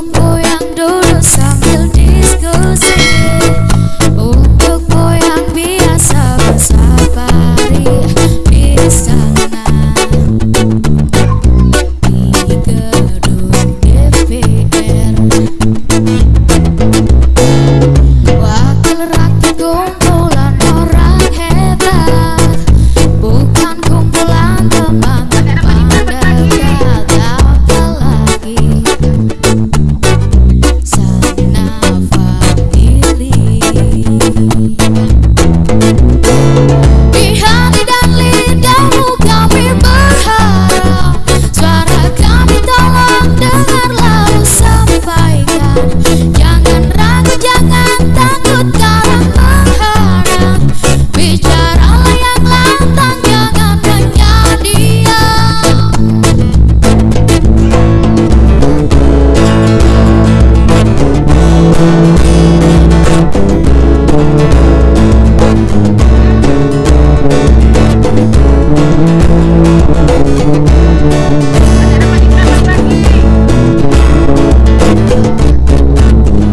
不愿